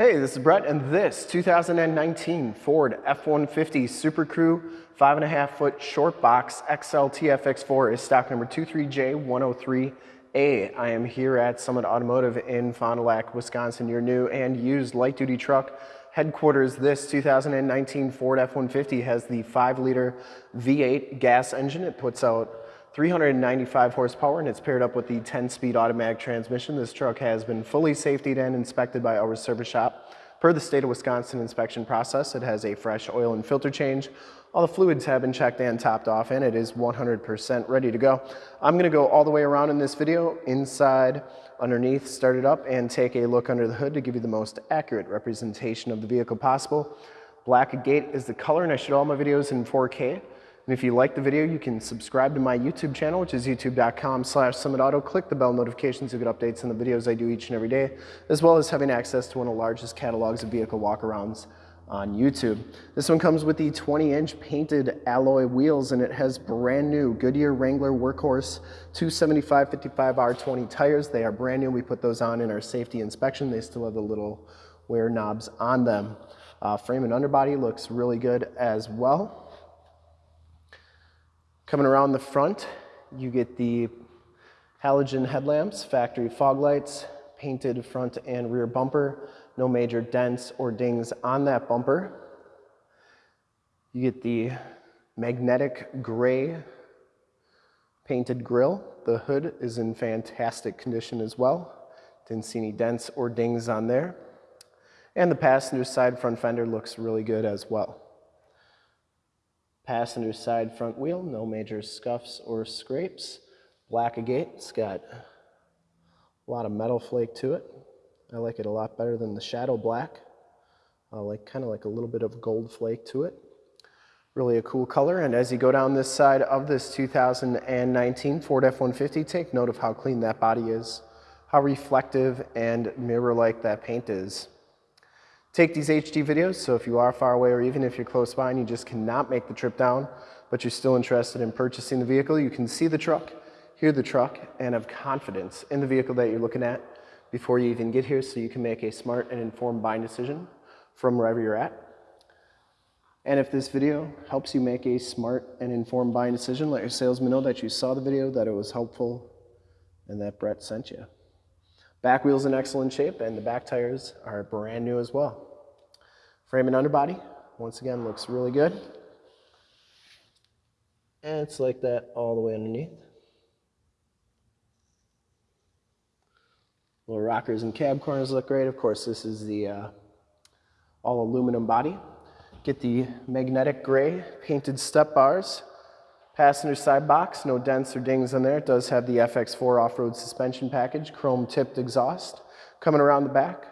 Hey, this is Brett, and this 2019 Ford F-150 Super Crew 5.5 foot short box XLT FX4 is stock number 23J103A. I am here at Summit Automotive in Fond du Lac, Wisconsin, your new and used light duty truck headquarters. This 2019 Ford F-150 has the 5 liter V8 gas engine. It puts out 395 horsepower and it's paired up with the 10-speed automatic transmission. This truck has been fully safetied and inspected by our service shop. Per the state of Wisconsin inspection process, it has a fresh oil and filter change. All the fluids have been checked and topped off and it is 100% ready to go. I'm gonna go all the way around in this video, inside, underneath, start it up and take a look under the hood to give you the most accurate representation of the vehicle possible. Black agate is the color and I shoot all my videos in 4K. And if you like the video, you can subscribe to my YouTube channel, which is youtube.com slash summitauto. Click the bell notifications to get updates on the videos I do each and every day, as well as having access to one of the largest catalogs of vehicle walkarounds on YouTube. This one comes with the 20-inch painted alloy wheels, and it has brand new Goodyear Wrangler Workhorse 275-55R20 tires. They are brand new. We put those on in our safety inspection. They still have the little wear knobs on them. Uh, frame and underbody looks really good as well. Coming around the front, you get the halogen headlamps, factory fog lights, painted front and rear bumper, no major dents or dings on that bumper. You get the magnetic gray painted grille. The hood is in fantastic condition as well. Didn't see any dents or dings on there. And the passenger side front fender looks really good as well. Passenger side front wheel, no major scuffs or scrapes. Black agate, it's got a lot of metal flake to it. I like it a lot better than the shadow black. Uh, like kind of like a little bit of gold flake to it. Really a cool color. And as you go down this side of this 2019 Ford F-150, take note of how clean that body is, how reflective and mirror-like that paint is take these HD videos, so if you are far away or even if you're close by and you just cannot make the trip down, but you're still interested in purchasing the vehicle, you can see the truck, hear the truck, and have confidence in the vehicle that you're looking at before you even get here so you can make a smart and informed buying decision from wherever you're at. And if this video helps you make a smart and informed buying decision, let your salesman know that you saw the video, that it was helpful, and that Brett sent you. Back wheel's in excellent shape, and the back tires are brand new as well. Frame and underbody, once again, looks really good. And it's like that all the way underneath. Little rockers and cab corners look great. Of course, this is the uh, all aluminum body. Get the magnetic gray painted step bars. Passenger side box, no dents or dings in there. It does have the FX4 off-road suspension package, chrome tipped exhaust. Coming around the back,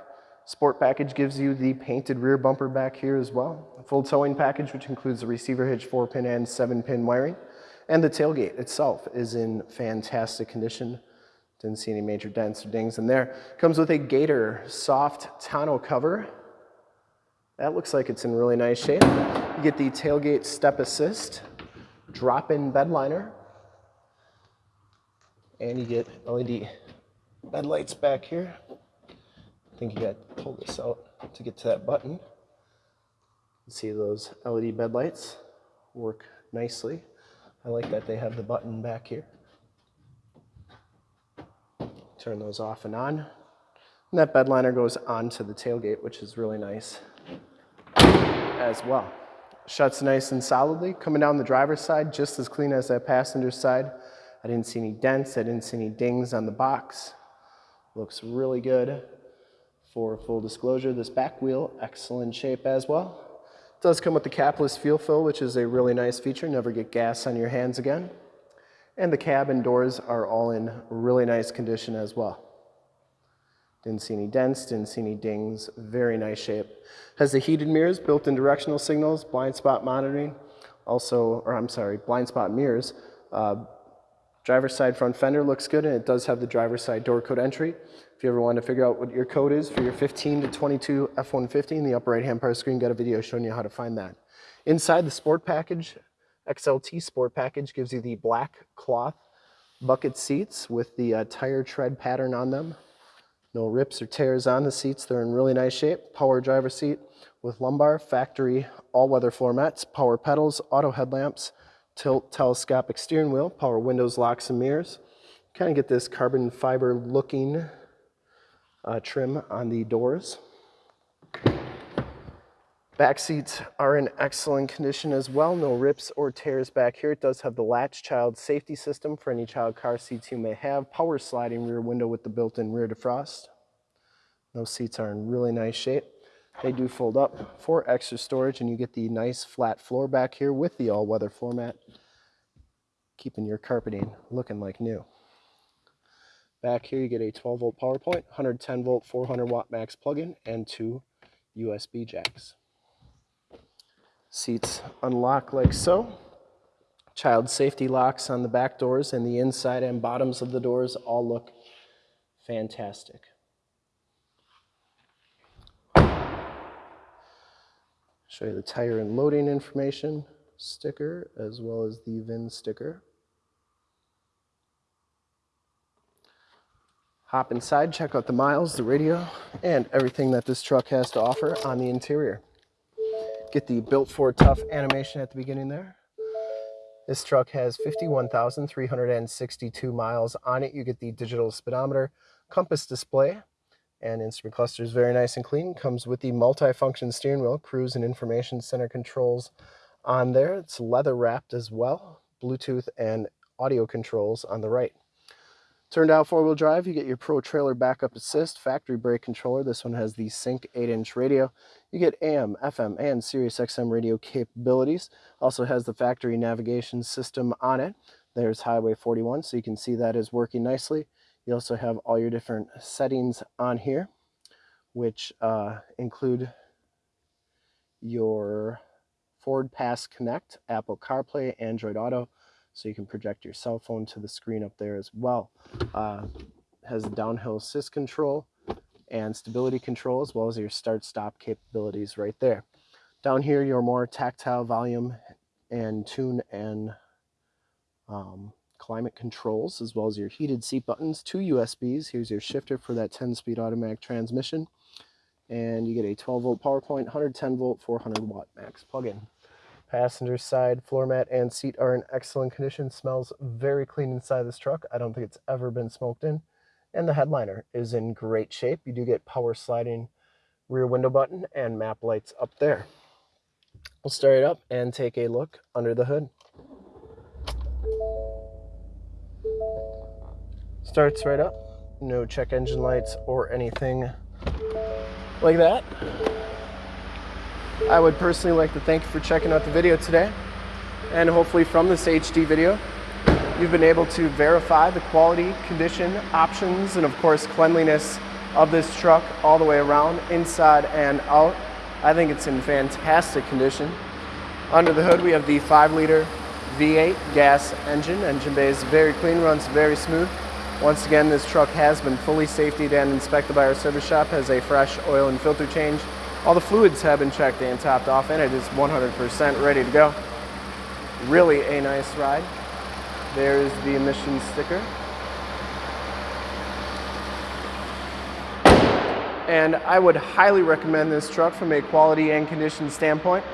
Sport package gives you the painted rear bumper back here as well. A full towing package, which includes the receiver hitch 4-pin and 7-pin wiring. And the tailgate itself is in fantastic condition. Didn't see any major dents or dings in there. Comes with a Gator soft tonneau cover. That looks like it's in really nice shape. You get the tailgate step assist, drop-in bed liner, and you get LED bed lights back here. I think you got to pull this out to get to that button. See those LED bed lights work nicely. I like that they have the button back here. Turn those off and on. And that bed liner goes onto the tailgate, which is really nice as well. Shuts nice and solidly. Coming down the driver's side, just as clean as that passenger side. I didn't see any dents, I didn't see any dings on the box. Looks really good. For full disclosure, this back wheel, excellent shape as well. It does come with the capless fuel fill, which is a really nice feature. Never get gas on your hands again. And the cab and doors are all in really nice condition as well. Didn't see any dents, didn't see any dings, very nice shape. Has the heated mirrors, built-in directional signals, blind spot monitoring, also, or I'm sorry, blind spot mirrors. Uh, driver's side front fender looks good and it does have the driver's side door code entry. If you ever want to figure out what your code is for your 15 to 22 F-150, in the upper right-hand part of the screen, got a video showing you how to find that. Inside the sport package, XLT sport package gives you the black cloth bucket seats with the uh, tire tread pattern on them. No rips or tears on the seats. They're in really nice shape. Power driver seat with lumbar, factory, all-weather floor mats, power pedals, auto headlamps, tilt telescopic steering wheel, power windows, locks, and mirrors. Kind of get this carbon fiber looking uh, trim on the doors. Back seats are in excellent condition as well. No rips or tears back here. It does have the latch child safety system for any child car seats you may have. Power sliding rear window with the built-in rear defrost. Those seats are in really nice shape. They do fold up for extra storage and you get the nice flat floor back here with the all-weather floor mat, keeping your carpeting looking like new. Back here you get a 12 volt power point, 110 volt 400 watt max plug-in, and two USB jacks. Seats unlock like so. Child safety locks on the back doors and the inside and bottoms of the doors all look fantastic. Show you the tire and loading information sticker as well as the VIN sticker. Hop inside, check out the miles, the radio, and everything that this truck has to offer on the interior. Get the Built Ford Tough animation at the beginning there. This truck has 51,362 miles on it. You get the digital speedometer, compass display, and instrument cluster is very nice and clean. Comes with the multi-function steering wheel, cruise and information center controls on there. It's leather wrapped as well, Bluetooth and audio controls on the right. Turned out four-wheel drive, you get your Pro Trailer Backup Assist, factory brake controller. This one has the Sync 8-inch radio. You get AM, FM, and Sirius XM radio capabilities. Also has the factory navigation system on it. There's Highway 41, so you can see that is working nicely. You also have all your different settings on here, which uh, include your Ford Pass Connect, Apple CarPlay, Android Auto, so you can project your cell phone to the screen up there as well. Uh, has downhill assist control and stability control as well as your start stop capabilities right there. Down here your more tactile volume and tune and um, climate controls as well as your heated seat buttons, two USBs. Here's your shifter for that 10-speed automatic transmission. And you get a 12 volt power point, 110 volt, 400 watt max plug-in. Passenger side floor mat and seat are in excellent condition. Smells very clean inside this truck. I don't think it's ever been smoked in. And the headliner is in great shape. You do get power sliding rear window button and map lights up there. We'll start it up and take a look under the hood. Starts right up. No check engine lights or anything like that. I would personally like to thank you for checking out the video today. And hopefully from this HD video, you've been able to verify the quality, condition, options, and of course cleanliness of this truck all the way around, inside and out. I think it's in fantastic condition. Under the hood, we have the 5 liter V8 gas engine. Engine bay is very clean, runs very smooth. Once again, this truck has been fully safetied and inspected by our service shop, has a fresh oil and filter change, all the fluids have been checked and topped off and it is 100% ready to go. Really a nice ride. There's the emissions sticker. And I would highly recommend this truck from a quality and condition standpoint.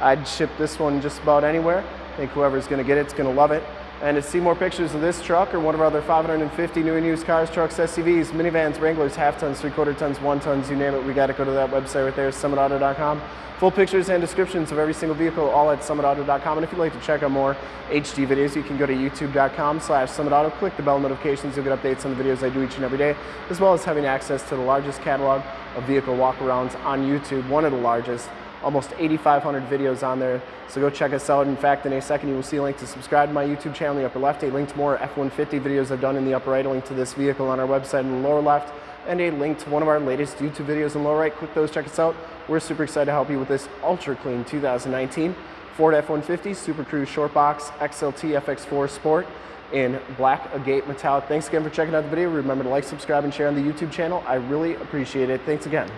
I'd ship this one just about anywhere. I think whoever's gonna get it is gonna love it. And to see more pictures of this truck or one of our other 550 new and used cars, trucks, SUVs, minivans, Wranglers, half tons, three quarter tons, one tons, you name it, we got to go to that website right there, summitauto.com. Full pictures and descriptions of every single vehicle, all at summitauto.com. And if you'd like to check out more HD videos, you can go to youtube.com slash summitauto, click the bell notifications, you'll get updates on the videos I do each and every day, as well as having access to the largest catalog of vehicle walkarounds on YouTube, one of the largest almost 8,500 videos on there. So go check us out. In fact, in a second, you will see a link to subscribe to my YouTube channel in the upper left, a link to more F-150 videos I've done in the upper right, a link to this vehicle on our website in the lower left, and a link to one of our latest YouTube videos in the lower right. Click those, check us out. We're super excited to help you with this ultra clean 2019 Ford F-150 Super Crew Short Box XLT FX4 Sport in black agate metallic. Thanks again for checking out the video. Remember to like, subscribe, and share on the YouTube channel. I really appreciate it. Thanks again.